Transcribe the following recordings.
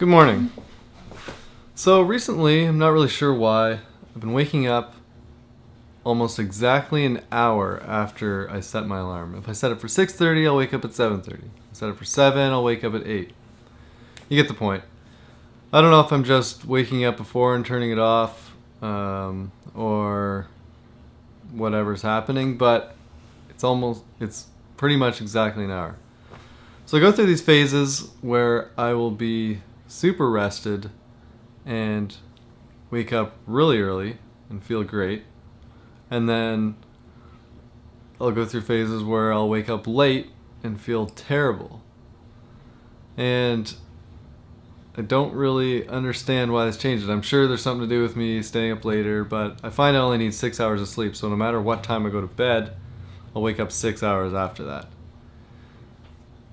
Good morning. So recently, I'm not really sure why, I've been waking up almost exactly an hour after I set my alarm. If I set it for 6.30, I'll wake up at 7.30. If I set it for 7, I'll wake up at 8. You get the point. I don't know if I'm just waking up before and turning it off, um, or whatever's happening, but it's almost, it's pretty much exactly an hour. So I go through these phases where I will be super rested and wake up really early and feel great. And then I'll go through phases where I'll wake up late and feel terrible. And I don't really understand why this changes. I'm sure there's something to do with me staying up later, but I find I only need six hours of sleep. So no matter what time I go to bed, I'll wake up six hours after that.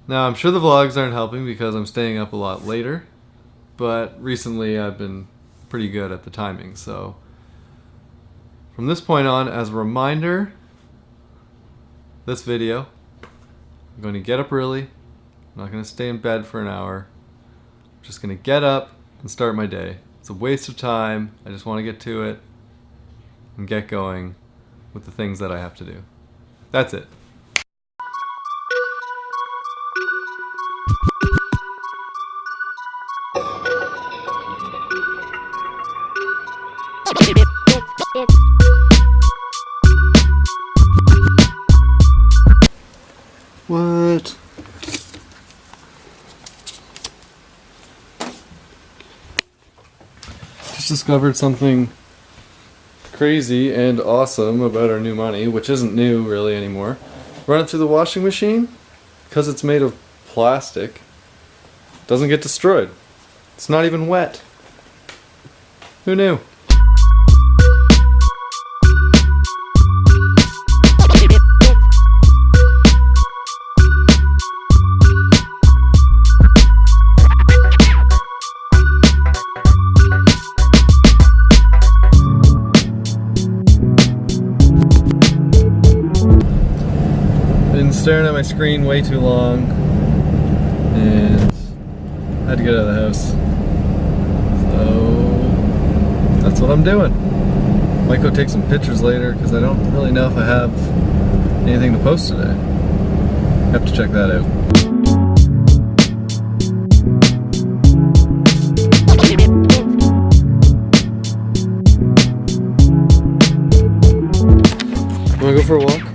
Now I'm sure the vlogs aren't helping because I'm staying up a lot later, but recently I've been pretty good at the timing. So from this point on, as a reminder, this video, I'm going to get up early. I'm not going to stay in bed for an hour. I'm just going to get up and start my day. It's a waste of time. I just want to get to it and get going with the things that I have to do. That's it. Discovered something crazy and awesome about our new money, which isn't new really anymore. Run it through the washing machine, because it's made of plastic, doesn't get destroyed. It's not even wet. Who knew? Staring at my screen way too long and I had to get out of the house. So that's what I'm doing. Might go take some pictures later because I don't really know if I have anything to post today. Have to check that out. Wanna go for a walk?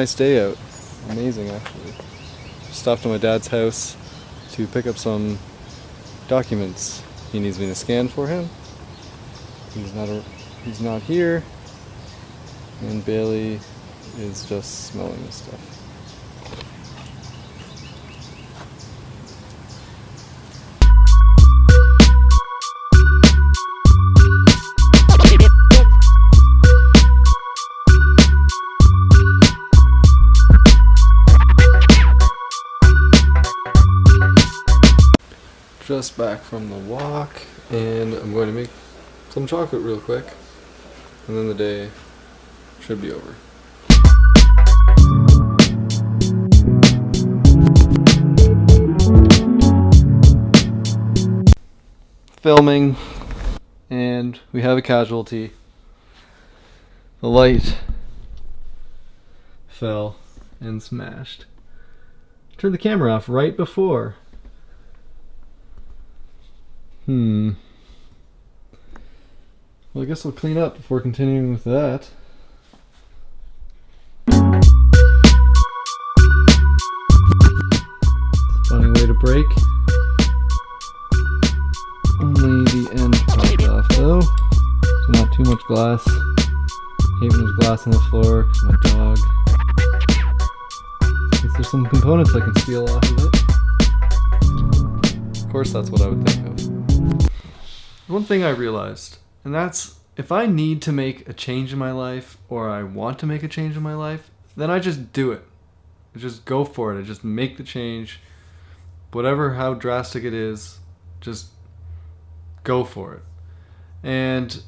Nice day out. Amazing actually. Stopped at my dad's house to pick up some documents he needs me to scan for him. He's not a, he's not here, and Bailey is just smelling the stuff. Just back from the walk, and I'm going to make some chocolate real quick, and then the day should be over. Filming, and we have a casualty. The light fell and smashed. Turned the camera off right before. Hmm. Well, I guess I'll clean up before continuing with that. Funny way to break. Only the end popped off though. So not too much glass. Hate when there's glass on the floor 'cause my dog. Guess there's some components I can steal off of it. Of course, that's what I would think of. One thing I realized, and that's if I need to make a change in my life or I want to make a change in my life, then I just do it. I Just go for it. I just make the change. Whatever how drastic it is, just go for it. And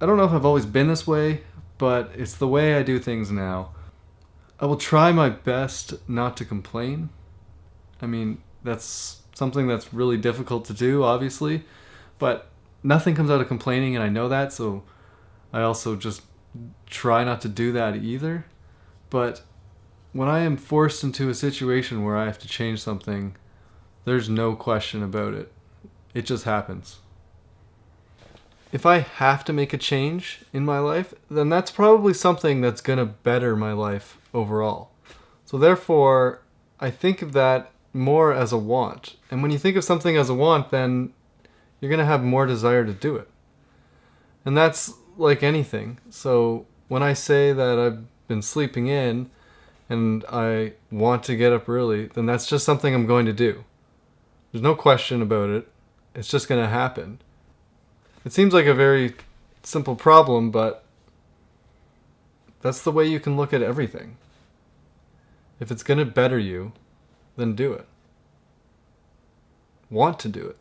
I don't know if I've always been this way, but it's the way I do things now. I will try my best not to complain. I mean, that's something that's really difficult to do, obviously, but nothing comes out of complaining, and I know that, so I also just try not to do that either. But when I am forced into a situation where I have to change something, there's no question about it. It just happens. If I have to make a change in my life, then that's probably something that's going to better my life overall. So therefore, I think of that more as a want. And when you think of something as a want, then you're going to have more desire to do it. And that's like anything. So when I say that I've been sleeping in and I want to get up early, then that's just something I'm going to do. There's no question about it. It's just going to happen. It seems like a very simple problem, but that's the way you can look at everything. If it's going to better you, then do it. Want to do it.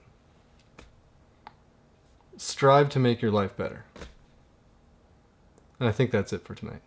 Strive to make your life better. And I think that's it for tonight.